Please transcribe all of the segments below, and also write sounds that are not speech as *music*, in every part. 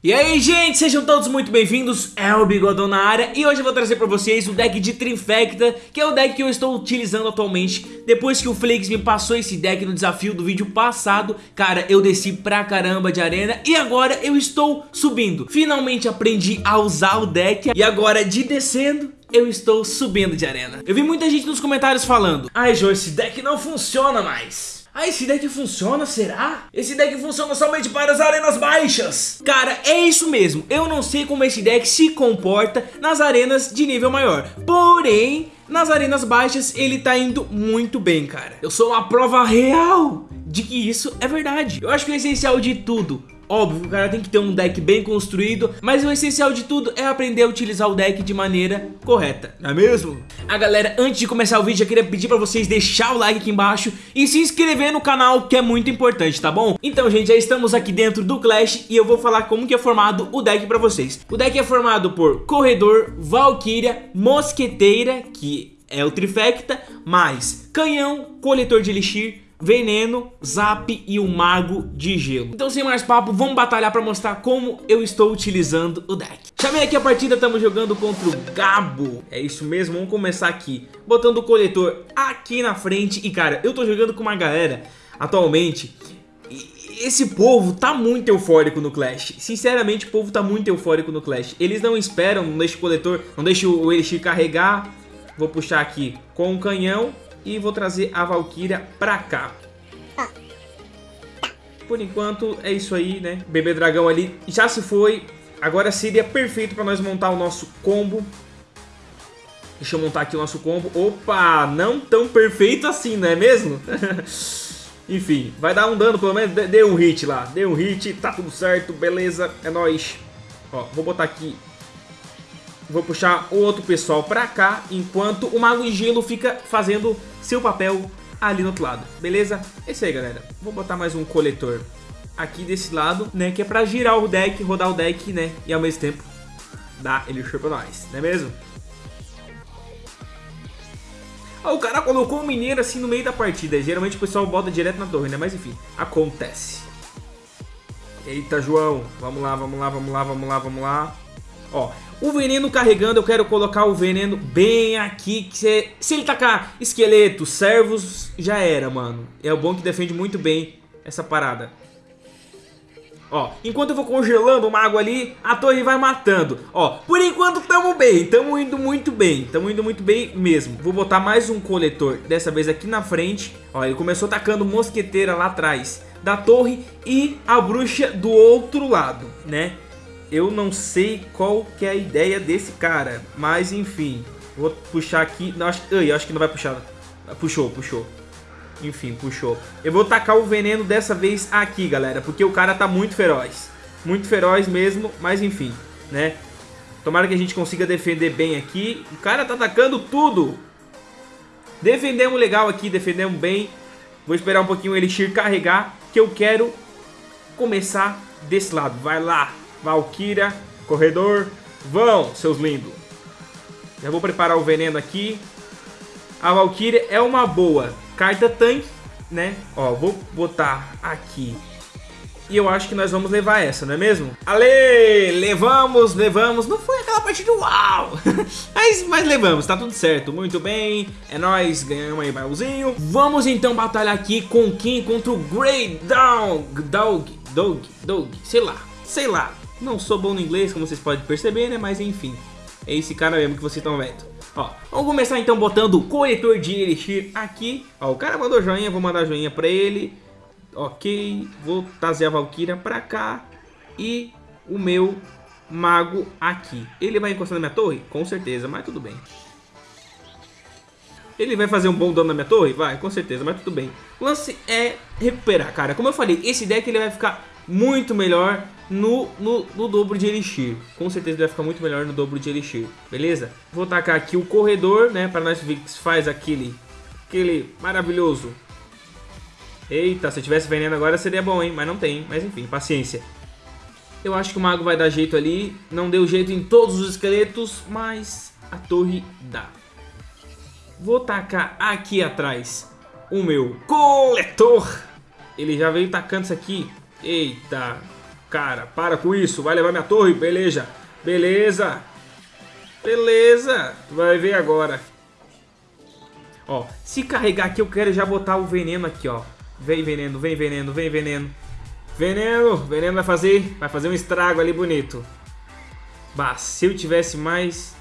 E aí, gente, sejam todos muito bem-vindos, é o Bigodão na área e hoje eu vou trazer pra vocês o deck de Trinfecta, que é o deck que eu estou utilizando atualmente. Depois que o Flakes me passou esse deck no desafio do vídeo passado, cara, eu desci pra caramba de arena e agora eu estou subindo. Finalmente aprendi a usar o deck e agora de descendo, eu estou subindo de arena. Eu vi muita gente nos comentários falando, ai João, esse deck não funciona mais. Ah, esse deck funciona, será? Esse deck funciona somente para as arenas baixas. Cara, é isso mesmo. Eu não sei como esse deck se comporta nas arenas de nível maior. Porém, nas arenas baixas ele tá indo muito bem, cara. Eu sou uma prova real de que isso é verdade. Eu acho que o essencial de tudo Óbvio, o cara tem que ter um deck bem construído, mas o essencial de tudo é aprender a utilizar o deck de maneira correta, não é mesmo? A galera, antes de começar o vídeo, eu queria pedir pra vocês deixar o like aqui embaixo e se inscrever no canal, que é muito importante, tá bom? Então, gente, já estamos aqui dentro do Clash e eu vou falar como que é formado o deck pra vocês. O deck é formado por Corredor, Valkyria, Mosqueteira, que é o Trifecta, mais Canhão, Coletor de Elixir, Veneno, Zap e o Mago de Gelo. Então sem mais papo, vamos batalhar pra mostrar como eu estou utilizando o deck. Chamei aqui a partida, estamos jogando contra o Gabo. É isso mesmo, vamos começar aqui. Botando o coletor aqui na frente. E cara, eu tô jogando com uma galera atualmente esse povo tá muito eufórico no Clash. Sinceramente, o povo tá muito eufórico no Clash. Eles não esperam, não deixa o coletor, não deixa o Elixir carregar. Vou puxar aqui com o canhão e vou trazer a Valkyria pra cá. Por enquanto é isso aí, né? Bebê dragão ali já se foi. Agora seria perfeito pra nós montar o nosso combo. Deixa eu montar aqui o nosso combo. Opa, não tão perfeito assim, não é mesmo? *laughs* Enfim, vai dar um dano, pelo menos dê um hit lá. Dê um hit, tá tudo certo, beleza, é nóis. Ó, vou botar aqui Vou puxar o outro pessoal pra cá, enquanto o Mago de Gelo fica fazendo seu papel ali no outro lado, beleza? É isso aí, galera. Vou botar mais um coletor aqui desse lado, né? Que é pra girar o deck, rodar o deck, né? E ao mesmo tempo dar ele pra nós, não é mesmo? Ah, o cara colocou um mineiro assim no meio da partida. Geralmente o pessoal bota direto na torre, né? Mas enfim, acontece. Eita, João. Vamos lá, vamos lá, vamos lá, vamos lá, vamos lá. Ó, o veneno carregando, eu quero colocar o veneno bem aqui. Que se, ele tacar esqueleto, servos, já era, mano. É o bom que defende muito bem essa parada. Ó, enquanto eu vou congelando o mago ali, a torre vai matando. Ó, por enquanto tamo bem, tamo indo muito bem, tamo indo muito bem mesmo. Vou botar mais um coletor, dessa vez aqui na frente. Ó, ele começou tacando mosqueteira lá atrás da torre e a bruxa do outro lado, né? Eu não sei qual que é a ideia desse cara, mas enfim, vou puxar aqui, não, acho, eu acho que não vai puxar, puxou, puxou, enfim, puxou. Eu vou tacar o veneno dessa vez aqui, galera, porque o cara tá muito feroz, muito feroz mesmo, mas enfim, né, tomara que a gente consiga defender bem aqui, o cara tá atacando tudo, defendemos legal aqui, defendemos bem, vou esperar um pouquinho o Elixir carregar, que eu quero começar desse lado, vai lá, Valkyria, corredor, vão, seus lindos. Já vou preparar o veneno aqui. A Valkyria é uma boa carta tanque, né? Ó, vou botar aqui. E eu acho que nós vamos levar essa, não é mesmo? Ale, levamos, levamos. Não foi aquela partida uau! *laughs* mas, mas levamos, tá tudo certo. Muito bem, é nóis, ganhamos aí baúzinho. Vamos então batalhar aqui com quem? Contra o Grey Dog, Dog, Dog, Dog, sei lá, sei lá. Não sou bom no inglês, como vocês podem perceber, né? Mas enfim, é esse cara mesmo que vocês estão vendo. Ó, vamos começar então botando o corretor de Elixir aqui. Ó, o cara mandou joinha, vou mandar joinha pra ele. Ok, vou trazer a Valkyria pra cá. E o meu mago aqui. Ele vai encostar na minha torre? Com certeza, mas tudo bem. Ele vai fazer um bom dano na minha torre? Vai, com certeza, mas tudo bem. O lance é recuperar, cara. Como eu falei, esse deck ele vai ficar muito melhor no, no, no, dobro de Elixir. Com certeza vai ficar muito melhor no dobro de Elixir, beleza? Vou tacar aqui o corredor, né, para nós ver que faz aquele, aquele maravilhoso. Eita, se eu tivesse veneno agora seria bom, hein? Mas não tem, mas enfim, paciência. Eu acho que o mago vai dar jeito ali. Não deu jeito em todos os esqueletos, mas a torre dá. Vou tacar aqui atrás o meu coletor. Ele já veio tacando isso aqui Eita. Cara, para com isso. Vai levar minha torre. Beleza. Beleza. Beleza. Vai ver agora. Ó, se carregar aqui, eu quero já botar o veneno aqui, ó. Vem veneno, vem veneno, vem veneno. Veneno, veneno vai fazer, vai fazer um estrago ali bonito. Bah, se eu tivesse mais...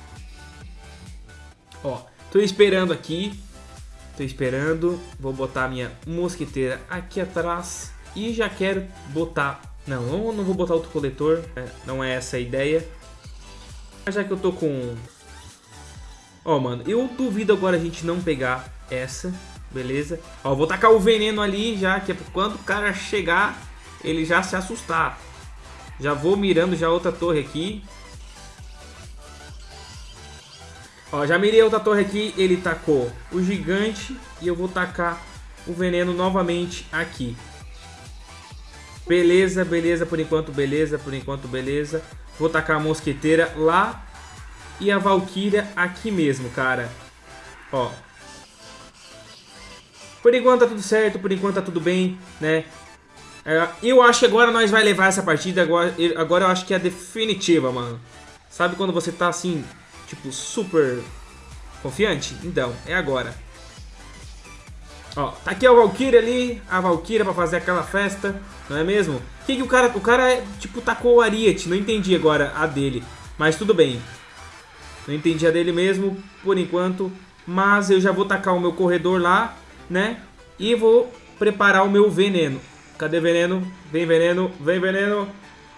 Ó, tô esperando aqui. Tô esperando. Vou botar minha mosquiteira aqui atrás. E já quero botar... Não, eu não vou botar outro coletor. É, não é essa a ideia. Mas já que eu tô com... Ó, mano, eu duvido agora a gente não pegar essa. Beleza? Ó, vou tacar o veneno ali já, que é quando o cara chegar, ele já se assustar. Já vou mirando já outra torre aqui. Ó, já mirei outra torre aqui, ele tacou o gigante e eu vou tacar o veneno novamente aqui. Beleza, beleza, por enquanto beleza, por enquanto beleza. Vou tacar a mosqueteira lá e a valquíria aqui mesmo, cara. Ó. Por enquanto tá tudo certo, por enquanto tá tudo bem, né? É, eu acho que agora nós vai levar essa partida, agora, agora eu acho que é a definitiva, mano. Sabe quando você tá assim, tipo, super confiante? Então, é agora. Ó, tá aqui a Valkyria ali, a Valkyria pra fazer aquela festa, não é mesmo? Que que o cara, o cara, tipo, tacou o Ariete, não entendi agora a dele, mas tudo bem. Não entendi a dele mesmo, por enquanto, mas eu já vou tacar o meu corredor lá, né? E vou preparar o meu veneno. Cadê veneno? Vem veneno, vem veneno.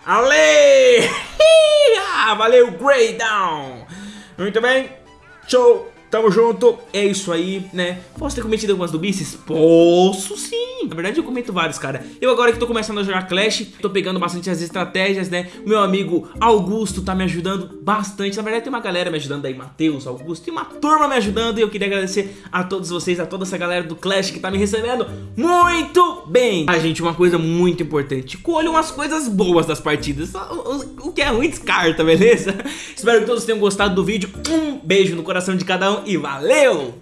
Ale! *laughs* ah, valeu, Grey Down! Muito bem. Show. Tamo junto, é isso aí, né? Posso ter cometido algumas dubices? Posso sim! Na verdade eu comento vários, cara. Eu agora que tô começando a jogar Clash, tô pegando bastante as estratégias, né? O meu amigo Augusto tá me ajudando bastante. Na verdade tem uma galera me ajudando aí, Matheus, Augusto, tem uma turma me ajudando e eu queria agradecer a todos vocês, a toda essa galera do Clash que tá me recebendo muito bem. Ah, gente, uma coisa muito importante, colham as coisas boas das partidas, o, o que é ruim descarta, beleza? *laughs* Espero que todos tenham gostado do vídeo, um beijo no coração de cada um e valeu!